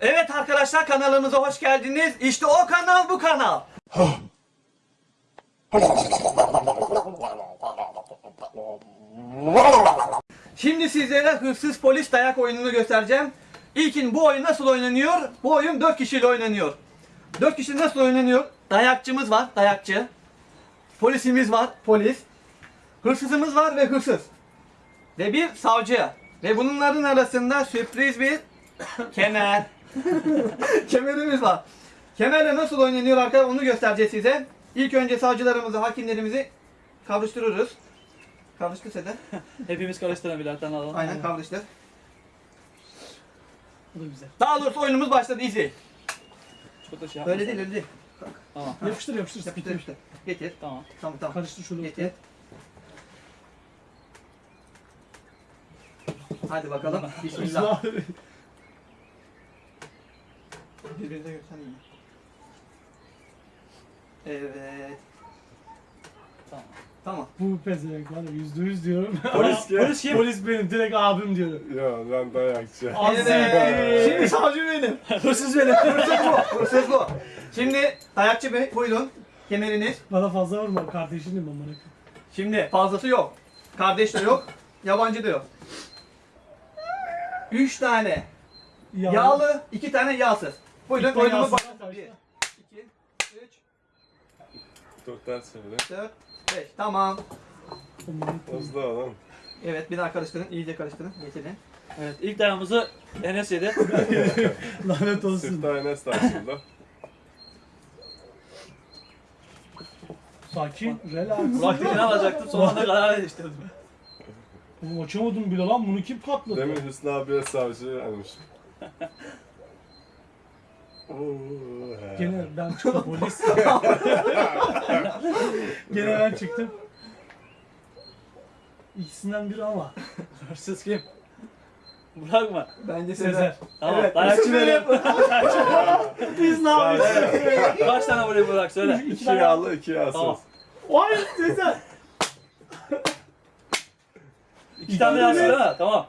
Evet arkadaşlar kanalımıza hoş geldiniz. İşte o kanal bu kanal. Şimdi sizlere hırsız polis dayak oyununu göstereceğim. İlkin bu oyun nasıl oynanıyor? Bu oyun 4 kişiyle oynanıyor. 4 kişi nasıl oynanıyor? Dayakçımız var, dayakçı. Polisimiz var, polis. Hırsızımız var ve hırsız. Ve bir savcı. Ve bunların arasında sürpriz bir kemer. Kemerimiz var. Kemerle nasıl oynanıyor arkadaşlar onu göstereceğiz size. İlk önce savcılarımızı, hakimlerimizi kavuştururuz. Kavuştur Sedat. Hepimiz karıştıralım birer tane alalım. Aynen kavuştur. Bu da güzel. Daha doğrusu oyunumuz başladı izleyin. Çok da şey yapma. Öyle değil öyle değil. Tamam. Yapıştır yapıştır. Yapıştır yapıştır. Getir. Tamam. Tamam tamam. Karıştır şöyle. Getir. Hadi bakalım. Bismillah. Birbirinize görsen iyi. Evet. Tamam. Tamam. Bu pezevenk var ya yüzde yüz diyorum. Polis, polis kim? Polis benim direkt abim diyorum. Ya ben dayakçı. Aziz. Şimdi savcı benim. Hırsız benim. Hırsız bu. Hırsız bu. Şimdi dayakçı bey buyurun. Kemeriniz. Bana fazla vurma kardeşinim amına koyayım. Şimdi fazlası yok. Kardeş de yok. Yabancı da yok. Üç tane Ya- yağlı, iki tane yağsız. Buyurun İlk oyunumuz yağsız başlasın. başla. Bir, iki, üç, Dur ters söyle. dört, beş. Tamam. Hızlı olun. Evet bir daha karıştırın. iyice karıştırın. Getirin. Evet ilk dayağımızı Enes yedi. Lanet olsun. Siftah Enes açıldı. Sakin, relax. Ne alacaktım son anda karar değiştirdim. Oğlum açamadım bile lan bunu kim patladı? Demin Hüsnü abiye savcı almış. Gene ben çıktım polis. Gene ben çıktım. İkisinden biri ama. Hırsız kim? Burak mı? Bence Sezer. Tamam. Evet, Dayakçı benim. Biz ne yapıyoruz? Kaç tane buraya Burak söyle. İki yağlı, iki yağsız. Tamam. Vay Sezer. İki tane yağsız değil mi? Tamam.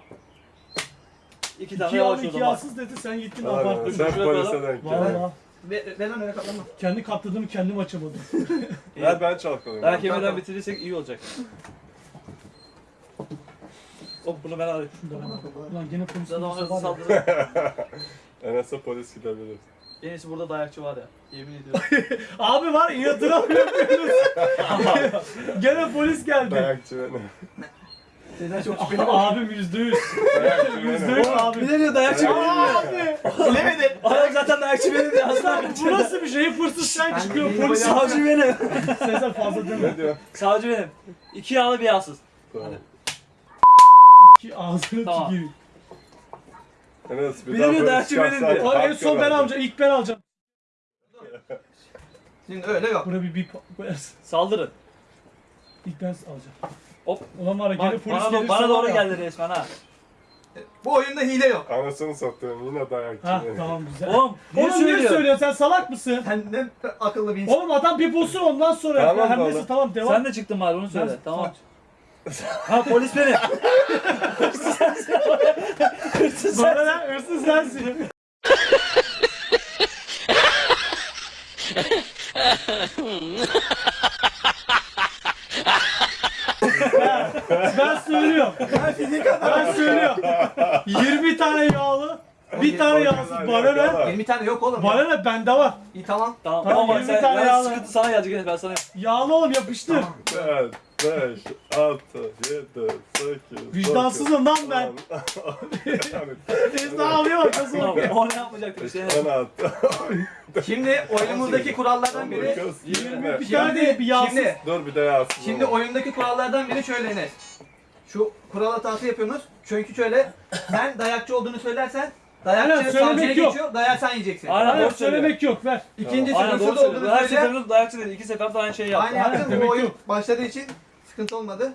İki İki tane yağlı yavaş iki yağsız dedi sen gittin abarttın. Sen Şuraya denk gel. Valla. Ver, ver lan öyle katlanma. Kendi katladığımı kendim açamadım. Ver ben çalkalayayım. Dayak yemeden bitirirsek iyi olacak. Hop bunu ben alayım. Ulan gene polis Zaten olursa ona var ya. saldırır. Enes'e polis gidebilir. En iyisi burada dayakçı var ya. Yemin ediyorum. Abi var inatına yapıyoruz. gene polis geldi. Dayakçı Sezer çok şüpheli. Abim yüzde yüz. Yüzde yüz abi. Bilemiyor dayakçı benim. Abi. Bilemedin. Adam zaten dayakçı benim ya. Aslan bu nasıl bir şey? Hırsız sen çıkıyor de polis. Savcı benim. Sezer fazla deme. Diyor? Savcı benim. İki yağlı bir yağsız. Tamam. Ki ağzını Tamam. tüküreyim. Enes bir Bilemiyor, dayakçı benim diyor. O en son ben alacağım. İlk ben alacağım. Şimdi öyle yok. Buna bir bip koyarsın. Saldırın. İlk ben alacağım. Hop. Ulan var ya gene Bak, polis bana, gelirse bana var doğru ya. geldi resmen ha. Bu oyunda hile yok. Anasını sattım yine dayakçı Ha tamam güzel. Oğlum niye Oğlum niye söylüyor? söylüyorsun sen salak mısın? Sen ne akıllı bir insan. Oğlum adam bir bulsun ondan sonra Tamam yap. Oğlum. neyse tamam devam. Sen de çıktın bari onu söyle. Ben- Tamam. Ha polis benim. Hırsız sensin. Hırsız Bana ne? Hırsız sensin. ben, söylüyorum. Ben fizik adam. Ben söylüyorum. 20 tane yağlı, bir tane yağsız. Bana ne? 20 tane yok oğlum. Bana ne? Bende var. İyi tamam. Tamam Tamam, ama yirmi sen tane ben yağlı. sıkıntı sana gelecek ben sana. Yağlı oğlum yapıştır. 4, 5, 6, 7, 8, Vicdansızım lan ben. Daha alıyor nasıl Tamam bakıyor. o ne yapacaktık işte Enes. 16. Şimdi oyunumuzdaki kurallardan biri 20. Bir tane değil bir yağsız. Şimdi Dur bir de yazsın. Şimdi oyundaki kurallardan biri şöyle Enes. Şu kural hatası yapıyorsunuz. Çünkü şöyle sen dayakçı olduğunu söylersen Aynen, dayakçı söylemek yok. geçiyor. Dayağı sen yiyeceksin. Aynen. Aynen doğru söylemek yok ver. İkincisi Aynen doğru hırsız söylüyor. olduğunu Her söyle. seferinde dayakçı dedi. İki seferde aynı şeyi yaptı. Aynı yaptın. demek Bu oyun yok. başladığı için sıkıntı olmadı.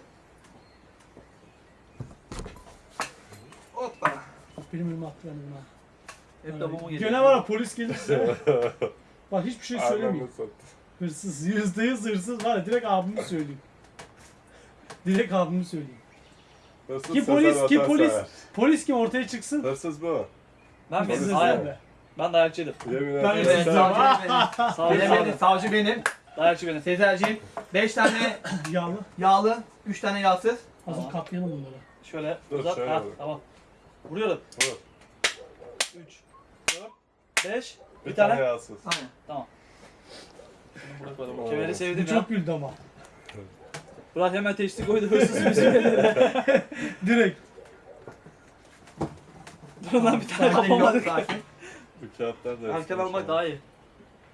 Hoppa. Benim önüme attı benim önüme. Hep de bu mu geliyor? Gene var ya polis gelirse. Bak hiçbir şey söylemeyeyim. Hırsız, yüzde yüz hırsız var ya direkt abimi söyleyeyim. Direkt abimi söyleyeyim. Hırsız Ki polis, ki polis, polis kim ortaya çıksın. Hırsız bu. Ben. Hayır. ben de. Ben dayakçıydım. Yemin Ben ederim. Evet, Sen- savcı benim. Bilemedim, savcı benim. Dayakçı benim. Sezerciğim. 5 tane Yağlı. yağlı, 3 tane yağsız. Hazır Tamam. katlayalım bunları. Şöyle Dur, uzat. şöyle Ha, vur. tamam. Vuruyorum. Vur. 3, 4, 5. Bir tane yağsız. Aynen. Tamam. Bunu. Kemeri Bu sevdim ya. çok güldü ama. Burak hemen teşvik koydu hırsız müziği. Direkt. Dur lan bir tane Sakin, yok, kapamadık. sakin. Bu kağıtlar da eskimiş almak daha iyi.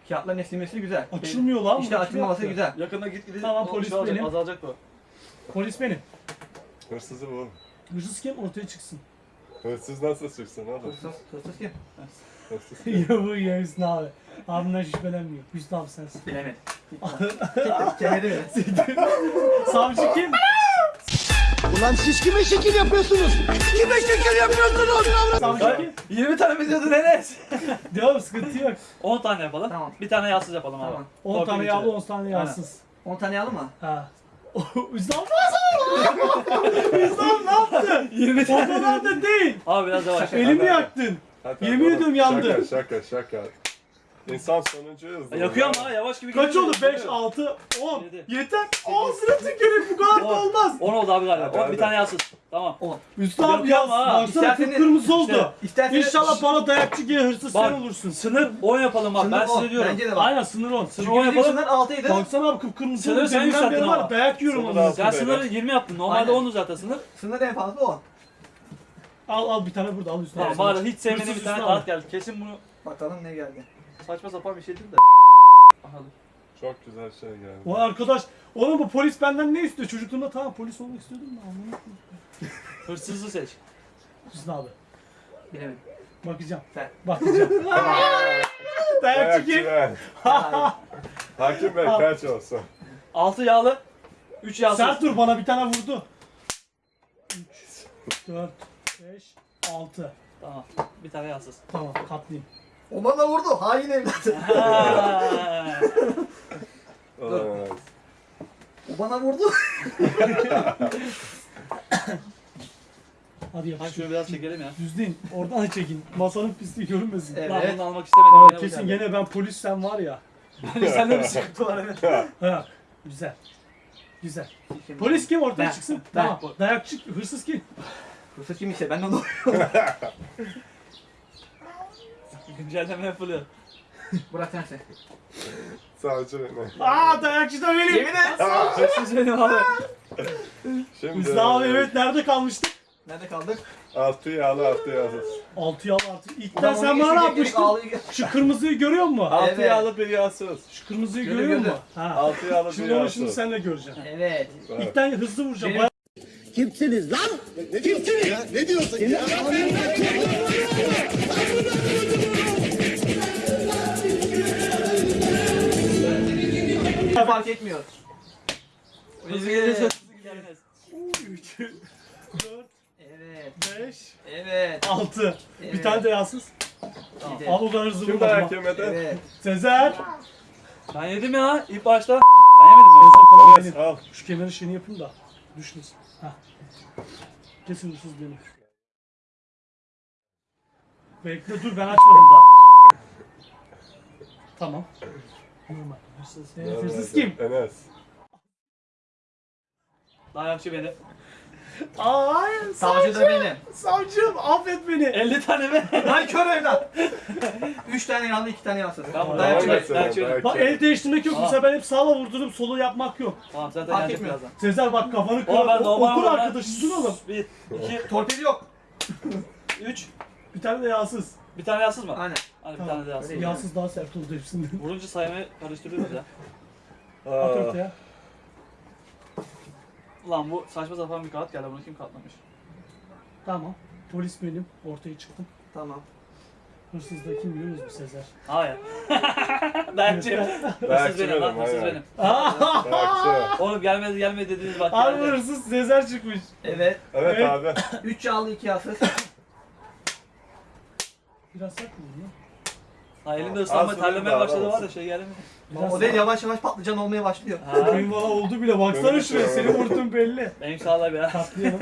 Kağıtların esnemesi güzel. Açılmıyor lan. İşte bu. açılmaması güzel. Yakında git gidin. Tamam, polis olacak, benim. Azalacak bu. Polis benim. Hırsızı bul. Hırsız kim? Ortaya çıksın. Hırsız nasıl çıksın oğlum? Hırsız, hırsız kim? Hırsız. ya bu ya Hüsnü abi. Abimden şüphelenmiyor. Hüsnü abi sensin. Bilemedim. Kemeri mi? Savcı kim? Ulan siz kime şekil yapıyorsunuz? Kime şekil yapıyorsunuz? Kim? 20 tane mi diyordun Enes? Devam sıkıntı yok. 10 tane yapalım. Tamam. Bir tane yağsız yapalım abi. Tamam. 10 Torpil tane içeri. yağlı 10 tane yağsız. 10 tane yağlı mı? Ha. Abi Hüsnü abi ne yaptın? 20 O kadar da değil. Abi biraz yavaş. Elimi yaktın. Yemin ediyorum yandı. Şaka şaka şaka. İnsan sonuncuyu hızlı. Yakıyor ama ha, yavaş gibi Kaç oldu? 5, 6, 10. Yedi. Yeter. Ağzına tükürük bu kadar da On. olmaz. 10 oldu abi galiba. Hadi, 10 hadi. bir tane yağsız. Tamam. Hüsnü abi Yakıyor yaz. Baksana İsterseniz- kıpkırmızı oldu. İsterseniz... İnşallah bana dayakçı gibi hırsız Bak. sen olursun. Sınır 10 yapalım bak. Sınır Ben on. size diyorum. Bence de bak. Aynen sınır 10. Sınır Çünkü 10 bizim yapalım. sınır 6'ydı. Baksana abi kıpkırmızı Sınır oldu. sen beri yükselttin var ama. ya, dayak yiyorum Sınır onu. altı. Sen sınırı 20 yaptın. Normalde Aynen. 10'du zaten sınır. Sınır en fazla o. Al al bir tane burada al Hüsnü Tamam abi. bari hiç sevmediğim Hırsız bir tane Hüsnü kağıt abi. geldi. Kesin bunu Bakalım ne geldi. Saçma sapan bir şeydir de. Aha dur. Çok güzel şey geldi. Vay arkadaş. Oğlum bu polis benden ne istiyor? Çocukluğumda tamam polis olmak istiyordum da anlamadım. Hırsızı seç. Hüsnü abi. Bilemedim. Bakacağım. Sen. Bakacağım. Dayakçı ben. Hayır. Hakim Bey kaç olsun? 6 yağlı. 3 yağsız. Sen dur bana bir tane vurdu. 3, 4, 5, 6. Tamam. Bir tane yağsız. Tamam katlayayım. O bana vurdu. Hain evlat. Olamaz. O bana vurdu. Hadi Hadi yapıştır. şunu biraz çekelim ya. Düzleyin. Oradan çekin. Masanın pisliği görünmesin. Evet. Lan bunu almak istemedim. Aa, kesin gene ben polis sen var ya. Sende bir sıkıntı var evet. Ha, güzel. Güzel. Polis kim ortaya Ben. çıksın? Ben. Tamam. Dayakçı, hırsız kim? Hırsız kim işte ben de onu Güncelleme yapılıyor. Bırak sen sen. Savcı beni. Aa dayakçı da benim. Yemin et. Hırsız benim abi. Şimdi Hüsnü abi evet nerede kalmıştık? Nerede kaldık? Altı yağlı altı yağsız. 6 yıl artık. Ulan İlkten sen bana ne yapmıştın? Şu kırmızıyı görüyor musun? Altı Evet. yağlı bir yağsız. Şu kırmızıyı Gördüm, görüyor musun? Ha. Altı yağlı bir Şimdi onu şimdi yağsız. sen de göreceksin. Evet. İlkten hızlı vuracağım. Benim- Kimsiniz lan? Kimsiniz? Ya, ne diyorsun ya? Fark etmiyor. Gelirse hızlı gelmez. 3, 4, Evet. 5, Evet. 6. Bir Evet. tane de yağsız. Tamam. Al o kadar Kim vurmadım. dayak yemedi? Evet. Sezer. Ben yedim ya ilk başta. Ben yemedim mi? Sezer Evet, benim. al. Şu kemerin şeyini yapayım da. Düşmesin. Hah. Kesin hırsız benim. Bekle dur ben açmadım daha. Tamam. Normal. Hırsız. Hırsız kim? Enes. Dayakçı benim. Aa, hayır. Savcı da benim. Savcım affet beni. 50 tane mi? Lan kör evlat. 3 tane yağlı 2 tane yağsız. Tamam, Dayakçı dayak benim. çek. Dayakçı. Bak el değiştirmek yok. Aa. Mesela ben hep sağla vurdurup solu yapmak yok. Tamam zaten Fark gelecek etmiyor. birazdan. Sezer bak kafanı. Oğlum ben O- normal Okul olarak- arkadaşısın oğlum. 1, 2, Torpil yok. 3. Bir tane de yağsız. Bir tane yağsız mı? Aynen. Hadi bir tane de yağsız. Öyle Yağsız daha sert oldu hepsinden. Vurunca saymayı karıştırıyoruz ya. At Aa, ortaya. Ulan bu saçma sapan bir kağıt geldi. Bunu kim katlamış? Tamam. Polis benim. Ortaya çıktım. Tamam. Hırsız da kim biliyor musun Sezer? Hayır. Dayakçı. Hırsız benim lan. Hırsız benim. Dayakçı. Oğlum gelmedi gelmedi dediniz bak Abi geldi. hırsız Sezer çıkmış. Evet. Evet Evet. abi. 3 yağlı 2 yağsız. Biraz sert mi bu ya? Ha elimde Al, ıslanma sınırı terlemeye başladı var ya şey geldi mi? Biraz O değil yavaş yavaş patlıcan olmaya başlıyor. Ha. Benim valla oldu bile. Baksana Benim şuraya. de- Seni vurdum belli. Benim sağlar ya. Katlayalım.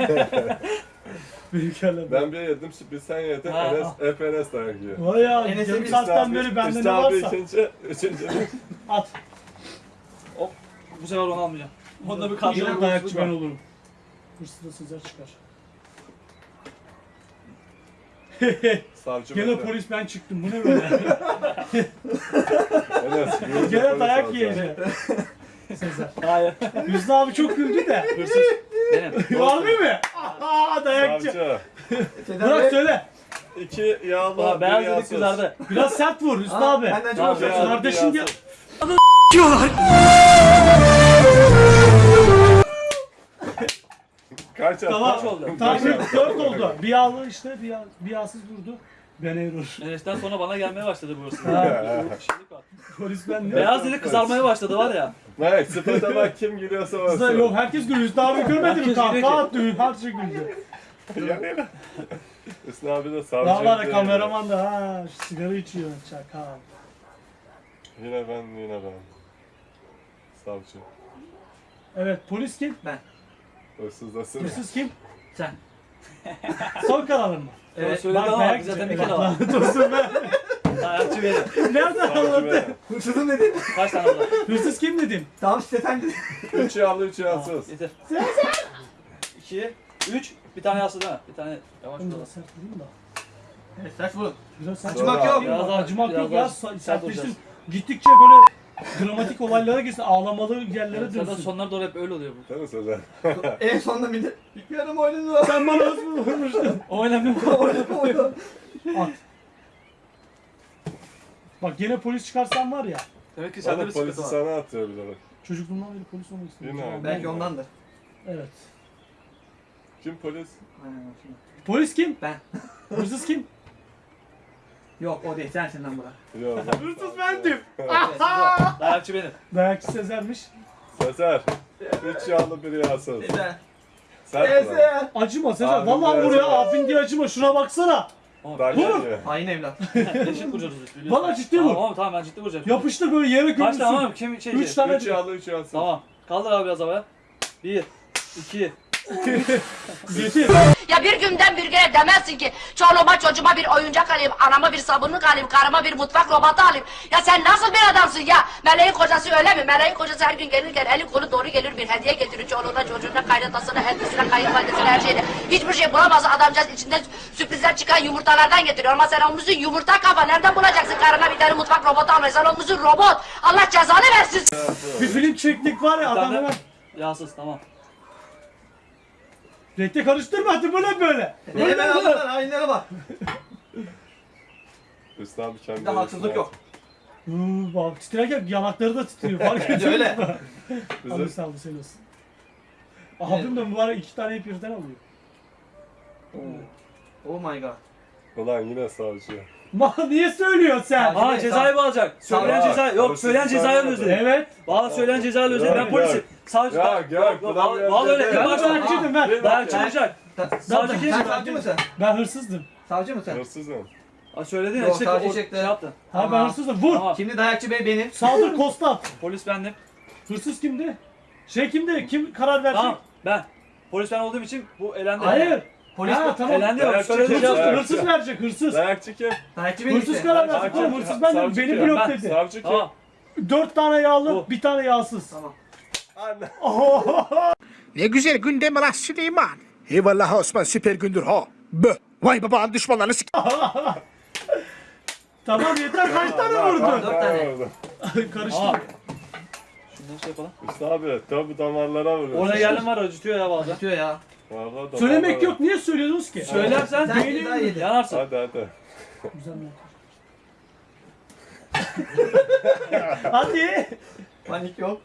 Büyükerler. Ben bir yedim, bir sen yedin. Ha. Enes, hep Enes dayak yiyor. Vay ya Enes'e yarım bir saatten beri abi- bende ne abi varsa. ikinci, üçüncü. At. Hop. Bu sefer onu almayacağım. Onda bir Yine karşılık dayakçı ben olurum. Hırsız da Sezer çıkar. Savcı Gene bende. polis ben çıktım. Bu ne böyle? Enes, yürü, Gene polis dayak alacağım. yiyeceğim. Sezer. Hayır. Hüsnü abi çok güldü de. Hırsız. Var mı? Aha dayakçı. savcı. Bırak söyle. İki yağlı, Aa, bir beyaz dedik yağsız. kızardı. Biraz sert vur Hüsnü Aa, abi. Benden çok Tamam, hoşlanıyorsun. Beyaz, bir Kardeşin ya- yağsız. Kaç attı? Tamam. Kaç oldu? Tamam 4 oldu. Bir yağlı işte bir, yağ, bir yağsız vurdu. Ben Erol. Enes'ten sonra bana gelmeye başladı burası. Polis ben ne? Beyaz dili kızarmaya başladı var ya. Mehmet, sıfırda bak kim gülüyorsa Kızlar olsun. yok herkes gülüyor. Hüsnü abi görmedin mi? Herkes Kahkaha gülüyor attı. Her şey güldü. Yani. Hüsnü abi de savcı. Daha var ya kameraman da ha şu sigara içiyor çakal. Yine ben, yine ben. Savcı. Evet polis kim? Hırsızdasın. Hırsız kim? Sen. Son kararın mı? Evet. Söyledi ama dayakçı. zaten bir kere var. lanet olsun be. Dayakçı benim. Nereden benim. Hırsızın dedin. Kaç tane var? Hırsız kim dedim? Tamam işte sen dedin. Üç yağlı, üç yağsız. Yeter. İki, üç, bir tane yassı değil mi? Bir tane yavaş Bunu da vur. sert vurayım da. Evet sert vurun. Acımak yok. Acımak yok ya. Sertleştim. Gittikçe böyle dramatik olaylara gitsin. Ağlamalı yerlere Zaten dönsün. sonlara doğru hep öyle oluyor bu. Mi Sezer? en sonunda millet. Yarım oyunu Sen bana nasıl vurmuştun? Oynamıyor. Oyunu oyunu. At. Bak gene polis çıkarsan var ya. Demek ki sende Oğlum bir polisi sıkıntı var. sana atıyor bilerek. Çocukluğumdan beri polis olmak istiyorum. Yine. Tamam, Belki ondandır. Evet. Kim polis? Aynen şimdi. Polis kim? Ben. Hırsız kim? Yok o değil sensin lan bura. Yok. Hırsız bendim. Dayakçı benim. Dayakçı Sezer'miş. Sezer. Üç yağlı, bir yağsız. Sezer. Sezer. Acıma Sezer. Abim Vallahi buraya abin diye acıma. Şuna baksana. Vur. Hain evlat. Eşit vuracağız biliyorsun. Valla ciddi vur. Tamam tamam ben ciddi vuracağım. Yapıştır böyle yere Kaç tane gömülsün. mı? Kim şey Üç tane. Üç yağlı, üç yağsız. Tamam. Kaldır abi biraz havaya. Bir, iki. Ya bir günden bir güne demezsin ki çoluğuma çocuğuma bir oyuncak alayım, anama bir sabunluk alayım, karıma bir mutfak robotu alayım. Ya sen nasıl bir adamsın ya? Meleğin kocası öyle mi? Meleğin kocası her gün gelirken eli kolu doğru gelir bir hediye getirir çoluğuna çocuğuna kaynatasına, elbisine, kayınvalidesine her şeyine. Hiçbir şey bulamaz adamcağız içinden sürprizler çıkan yumurtalardan getiriyor. Ama sen olmuşsun yumurta kafa nereden bulacaksın karına bir tane mutfak robotu almayı? Sen olmuşsun robot. Allah cezanı versin. Bir film çektik var ya adam hemen. yağsız tamam. Renkte karıştırma hadi böyle böyle. Hemen aldılar hainlere bak. Hüsnü abi kendi Bir de haksızlık yok. Uuu bak titrerken yanakları da titriyor fark ediyor Öyle. musun? Bizim Abi saldı sen olsun. Abim de mübarek iki tane birden alıyor. Oh my god. Ulan yine savcı. Ma niye söylüyorsun sen? Abi- Aa cezayı bağlayacak. Söyleyen Aa, ceza yok. hırsız Söyleyen cezayı saymadı. alıyoruz. Evet. Bağla söyleyen cezayı. Yok, Ben polisim. yok. Savcı. Ya gel. Bağla bağla öyle. Ben Kim de başla? dayakçıydım ben. Dayakçı bak. olacak. Sen, Savcı kim? sen savcı mısın? Ben hırsızdım. Savcı mısın? Hırsızım. Aa, söyledin ya Yok, işte savcı o- çekti. şey yaptın. Ha ben Tamam. hırsızdım. Vur. Tamam. Şimdi dayakçı bey benim. Saldır kostat. Polis bendim. Hırsız kimdi? Şey kimdi? Kim karar verecek? Tamam ben. Polis ben olduğum için bu elendi. Hayır. Polis ha, tamam. Elendi şey Hırsız, hırsız verecek hırsız. Dayakçı kim? Dayakçı benim Hırsız karar verecek oğlum. Hırsız ben de Savcı beni blok dedi. Savcı kim? Tamam. Dört tane yağlı, Bu. bir tane yağsız. Tamam. Anne. Ne güzel gün değil mi lan Süleyman? Eyvallah Osman süper gündür ha. Bö. Vay babanın düşmanlarını sik... Tamam yeter kaç tane Dört vurdu? tane. Karıştı. Şundan şey yapalım. Hüsnü abi tabi damarlara vuruyor. Oraya geldim var acıtıyor ya bazen. Acıtıyor ya. Vallahi damarlara. Söylemek yok. Niye söylüyorsunuz ki? Söylersen Sen yedin. yanarsın. Hadi hadi. Güzel mi? Hadi. Panik yok.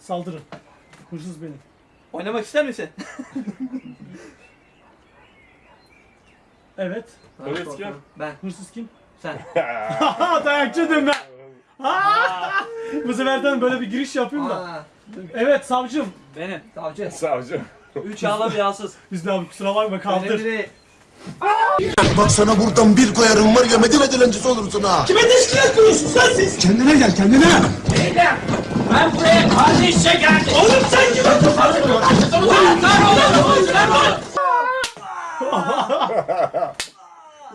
Saldırın. Hırsız benim. Oynamak ister misin? Evet. Polis kim? Ben. Hırsız kim? Sen. Haha dayakçıydım ben. Ha! Bu seferden böyle bir giriş yapayım da. Aa, Evet savcım. Benim. savcı. Savcı. Üç yağla bir yağsız. Biz de abi kusura bakma kaldır. Değil. Bak sana buradan bir koyarım var ya Medine dilencisi olursun ha. Kime teşkilat kuruyorsun sen siz? Kendine gel kendine. Ben buraya kardeşçe geldim. Oğlum sen kime tutuyorsun? Ulan sen oğlum sen oğlum.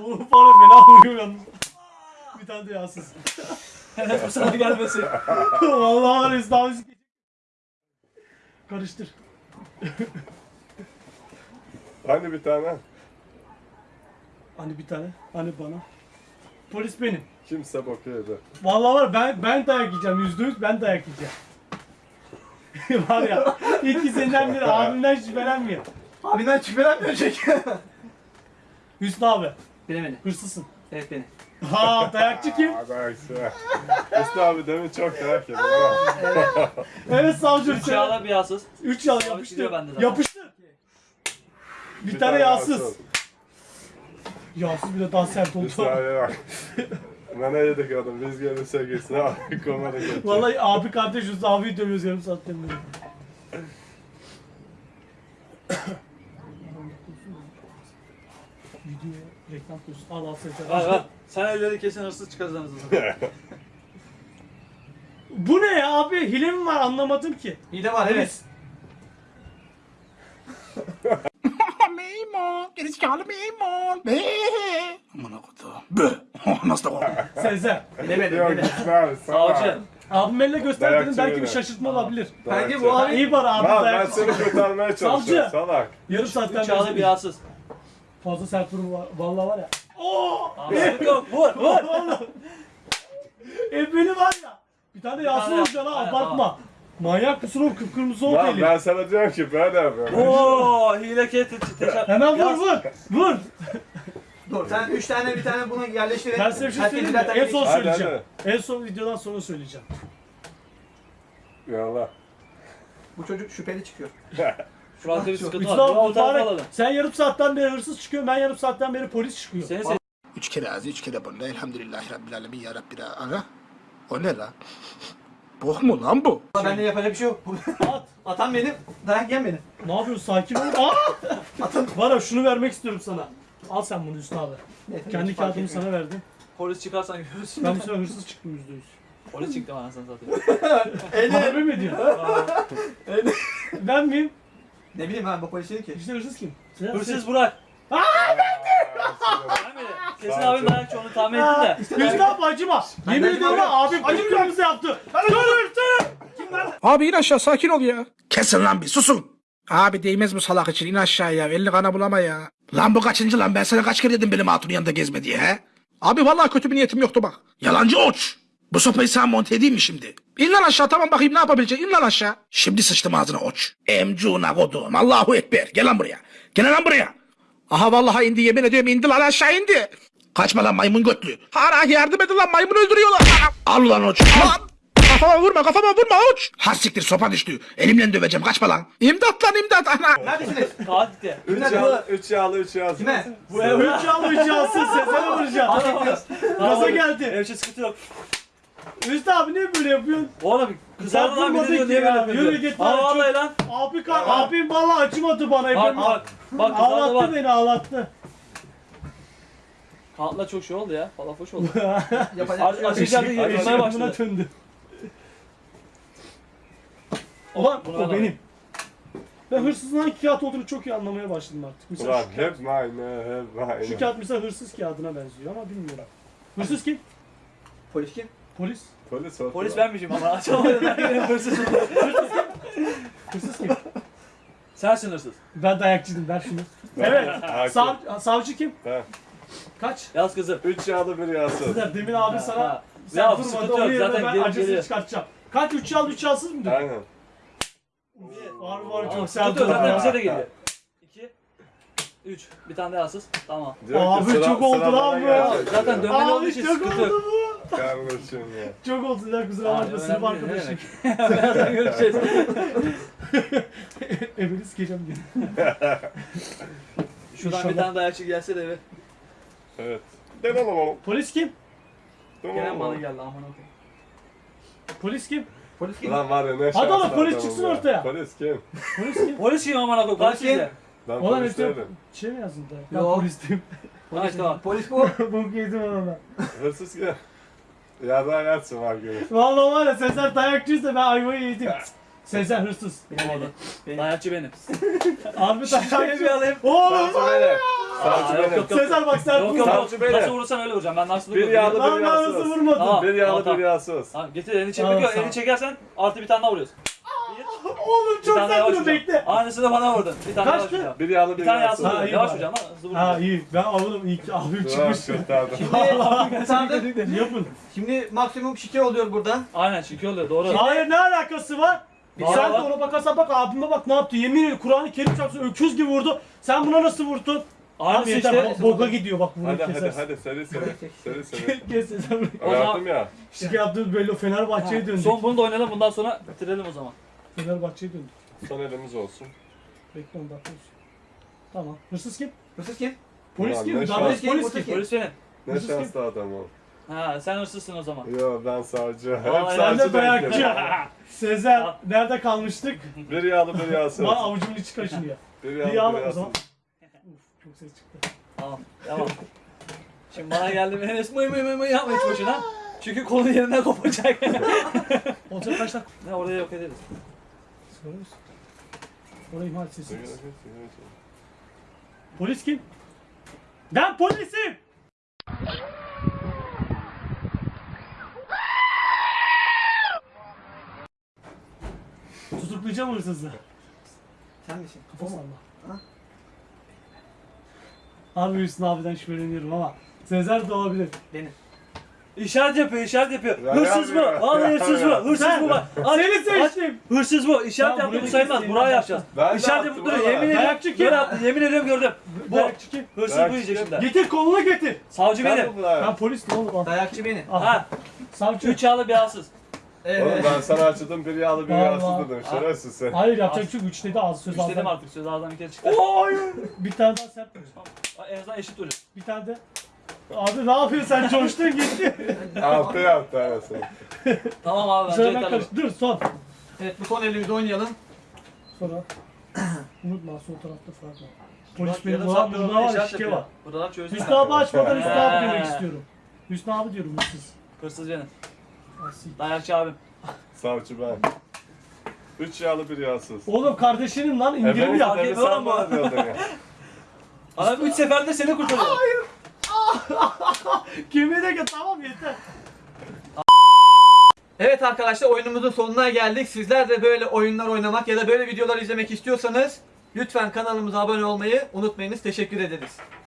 Oğlum bana fena vuruyor yalnız. Bir tane de yağsız. Bu sana gelmesin. Vallahi var abi. Karıştır. Hani bir tane? Hani bir tane. Hani bana. Polis benim. Kimse bakıyordu. Vallahi var ben ben dayak yiyeceğim yüzde yüz ben dayak yiyeceğim. var ya ikisinden biri abimden şüphelenmiyor. Abinden şüphelenmiyor çünkü. Hüsnü abi Beni beni. hırsızsın. Evet beni. Ha dayakçı kim? Hüsnü abi demin çok dayak yedi. Evet savcı Üç yağla bir yağsız. Üç yağ Abi yapıştır. gidiyor bende zaten. Yapıştır. Bir, tane yağsız. yağsız. Yağsız bile daha sert oldu. abi bak. Ne yedik adam biz gelirse gitsin abi komada geçecek. Vallahi abi kardeş Hüsnü abi dövüyoruz yarım saatten beri. Reklam koyuyorsun. Al al sen. Var var. Sen elleri kesin hırsız çıkarırsınız. Bu ne ya abi? Hile mi var anlamadım ki. İyi de var evet. Meymun. Gerizekalı meymun. Be. Aman akıdı. Bö. Nasıl da korktum. Sezer. Bilemedim Yok bilemedim. Hüsnü abi sana. Savcı. Abim elle göster dedim Dayakçı belki bir öyle. şaşırtma olabilir. Bence bu abi İyi bari abi Lan ben dayak. seni kurtarmaya çalışıyorum Savcı. salak. Yarım saatten Üç yağlı bir beri yağsız. Fazla sert durum var. Vallahi var ya. Oo! Abi yok. Vur vur. Vallahi. E beni var ya. Bir tane yağsız tane olacaksın ha. Aynen, abartma. Manyak mısın oğlum kıpkırmızı oldu Lan elin. ben sana diyorum ki böyle yapıyorum. Oo hile ket teşekkür. Hemen vur vur. Vur. dur sen 3 tane bir tane bunu yerleştirin. Ben size bir şey söyleyeyim mi? En son. Hadi, söyleyeceğim. En son videodan sonra söyleyeceğim. Yallah. Bu çocuk şüpheli çıkıyor. Şurada bir sıkıntı var. O tarafa alalım. Sen yarım saatten beri hırsız çıkıyor. Ben yarım saatten beri polis çıkıyor. Seni seç. Üç kere ağzı, üç kere burnu. Elhamdülillahi Rabbil Alemin ya Rabbi. Ana. O ne la? Bok mu lan bu? Ama bende yapacak bir şey yok. At. Atan benim, dayak yiyen benim. Ne yapıyorsun sakin ol. Aa! Var ya şunu vermek istiyorum sana. Al sen bunu Hüsnü abi. Neyse, Kendi hiç fark kağıdımı etmiyor. sana verdim. Polis çıkarsan görürsün. Ben bu sefer hırsız çıktım yüzde yüz. Polis çıktı anasını satayım. Harbi mi diyor? ben miyim? Ne bileyim ben bu polis değilim ki. İşte hırsız kim? Sen- Hırsız Burak. Mi? Kesin abim dayakçı onu tahmin ettim de. Hüsnü abi acıma. Ben Yemin de ediyorum acımam. ha, abim kıpkırmızı yaptı. Dur dur. Abi in aşağı sakin ol ya. Kesin lan bir susun. Abi değmez bu salak için in aşağıya elini kana bulama ya. Lan bu kaçıncı lan ben sana kaç kere dedim benim hatunun yanında gezme diye he? Abi vallahi kötü bir niyetim yoktu bak. Yalancı oç. Bu sopayı sana monte edeyim mi şimdi? İn lan aşağı tamam bakayım ne yapabilecek in lan aşağı. Şimdi sıçtım ağzına oç. Emcuna kodum Allahu Ekber gel lan buraya. Gel lan buraya. Aha vallahi indi yemin ediyorum indi lan aşağı indi. Kaçma lan maymun götlü. Hara yardım edin lan maymun öldürüyorlar. Al lan oç. Al. Kafama vurma kafama vurma uç. Ha siktir sopa düştü. Elimle döveceğim kaçma lan. İmdat lan imdat ana. Neredesiniz? Fatih'te. Üç yağlı, üç yağlı, üç yağlı. Kime? Bu ev üç yağlı üç yağsız Sezen'e vuracağım. Gaza geldi. Ev için sıkıntı yok. Hüsnü abi niye böyle yapıyorsun? Oğlum kızardı lan bir de diyor ki niye böyle yapıyorsun? Yürü git Aa lan, vallahi lan. Abi kar, abim vallahi acımadı bana. Bak bak. Bak Ağlattı bak. beni ağlattı. Kağıtla çok şey oldu ya. Falafoş oldu. Yapacak bir şey yok. Açacağım Eşek- diye eşek yırtmaya buna başladı. döndü. Ulan o ben benim. Ben hırsızın hangi kağıt olduğunu çok iyi anlamaya başladım artık. Mesela Ulan şu, kağıt, hep aynı, hep aynı. şu kağıt mesela hırsız kağıdına benziyor ama bilmiyorum. Hırsız kim? Polis kim? Polis. Polis oldu. Polis benmişim ama açamadım ben hırsızım. Hırsız kim? Sensin hırsız. Ben dayakçıydım ver şunu. Evet. Sav, savcı kim? Ben. Kaç? Yaz kızım. Üç yağlı bir yağsız. Demin abi sana Ha. sen Ya, durmadı sıkıntı yerine zaten ben gelip acısını geliyor. çıkartacağım. Kaç? 3 yal 3 yalsız mıdır? Aynen. Var var çok yok, oldu Zaten bize de geliyor. 2 3 Bir tane daha yasız. Tamam. Diyor ki Abi sıra- çok oldu sıra lan bana bu. Zaten dönmeli olduğu Abi için çok sıkıntı oldu yok. bu. Kardeşim ya. Çok oldu ya kusura Abi, bakma sınıf önemli arkadaşım. Birazdan görüşeceğiz. Evini sikeceğim diye. Şuradan İnşallah. bir tane dayakçı gelse de eve. Evet. Dön oğlum. Polis kim? Oğlum bana oğlum. geldi aman okuyayım. Polis kim? Polis kim? Lan var ya ne Hadi oğlum, polis adamım çıksın ya. ortaya. Polis kim? Polis kim? Polis kim aman okuyayım? Polis Kaç kim? sizde? Ben Ulan polis işte değilim. şey mi yazdın da? Ben Yok. polisteyim. Ha işte bak. Polis bu. Bok yedim ona. Hırsız? Ya da yatsın var günü. Vallahi var ya Sezer dayakçıysa ben ayvayı yedim. Sezer hırsız. Benim. Dayakçı benim. Şöyle bir dayakçı. alayım. Oğlum. Savcı benim. Aa, Savcı yok, benim. yok, yok. Sezer bak sen Yok yok yok. Savcı benim. Nasıl vurursan öyle vuracağım. Ben nasıl Bir yağlı bir ben yağsız. vurmadım. Tamam. Bir yağlı Tamam, bir yağsız. Tamam getir elini Tamam, çekiyor. sağ ol. Elini çekersen artı bir tane daha vuruyorsun. Oğlum Bir çok daha sen vuracağım. bekle. Aynısını bana vurdun. Bir tane Kaçtı? yavaş vuracağım. Bir yağlı Bir bir tane Ha, iyi Yavaş bak. ama hızlı Ha iyi. Ben iyi ki abim Tamam çıkmış. kurtardım. Şimdi, Yapın. şimdi maksimum şike oluyor buradan. Aynen çünkü oluyor doğru. Hayır ne alakası var? Var, Sen de var. ona bakarsan bak abime bak ne yaptı. Yemin ederim Kur'an-ı Kerim çarpsın öküz gibi vurdu. Sen buna nasıl vurdun? Aynısı Abi yeter işte. bo- boka gidiyor bak bunu Hadi hadi kesersin. hadi seri seri. Seri seri. Kes Sezer. O zaman- Yaptım ya. Şike yaptığımız belli o Fenerbahçe'ye döndük. Son bunu da oynayalım bundan sonra bitirelim o zaman. Fenerbahçe'ye döndük. Son elimiz olsun. Bekle onu bakıyoruz. Tamam. Hırsız kim? Hırsız kim? Polis Ulan kim? ne Daha şans. polis, polis Polis kim? kim? Polis benim. Ne Hırsız şanslı adam o. Ha sen hırsızsın o zaman. Yo ben savcı. Hep Vallahi savcı de dayakçı. bekliyorum. Sezer nerede kalmıştık? Bir yağlı bir yağsız. Bana avucumun içi kaşınıyor. Bir Bir yağlı bir o zaman. yağsız. Uf çok ses çıktı. Tamam tamam. Şimdi bana geldi Enes mıy mıy mıy mıy yapma hiç boşuna. Çünkü kolu yerinden kopacak. Olacak kaç dakika? ne oraya yok ederiz. Misin? Orayı ihmal sigara. Polis kim? Ben polisim! Tutuklayacağım hırsızı. Sen misin? Kafa salla. Abi Hüsnü abiden şüpheleniyorum ama Sezer de olabilir. Benim. İşaret yapıyor, işaret yapıyor. Ya hırsız bu. yapmıyor. Vallahi hırsız bu. Yapmıyor. Hırsız bu bak. Seni seçtim. Hırsız bu. İşaret yaptı bu buraya sayılmaz. Buraya ya. yapacağız. Ben de İşaret yapıp duruyor. Yemin ediyorum. Dayakçı kim? Böyle yaptı. Yemin ediyorum gördüm. Bu. Dayakçı kim? Hırsız bu yiyecek şimdi. Getir kolunu getir. Savcı Ben benim. Ben polistim oğlum. Dayakçı benim. Al. Ha. Savcı. Üç yağlı bir yağsız. Oğlum Evet. ben sana açıldım bir yağlı bir yağsız dedim. Şerefsiz sen. Hayır yapacak çünkü üç dedi az söz Üç dedim aldım. artık söz ağzından bir kere çıktı. Bir tane daha sert vur. En azından eşit oluyor. Bir tane de. Abi ne yapıyorsun sen coştun gitti. Altı yaptı arasını. Tamam abi ben Sıradan Cenk karış. Dur son. Evet bu son elimizi oynayalım. Sonra. Unutma sol tarafta Fırat var. Polis benim yarım var. saattir Burada var işaret şike yapıyor. var. Buralar çözdüm Hüsnü abi açmadan Hüsnü abi demek istiyorum. Hüsnü abi diyorum hırsız. Hırsız benim. Asi. Dayakçı abim. Savcı ben. Üç yağlı bir yağsız. Oğlum kardeşinin lan indirim Efendim yap. fark beni sen ama. bana diyordun ya. Adam üç seferde seni kurtarıyor. Kemiğe tamam yeter. Evet arkadaşlar oyunumuzun sonuna geldik. Sizler de böyle oyunlar oynamak ya da böyle videolar izlemek istiyorsanız lütfen kanalımıza abone olmayı unutmayınız. Teşekkür ederiz.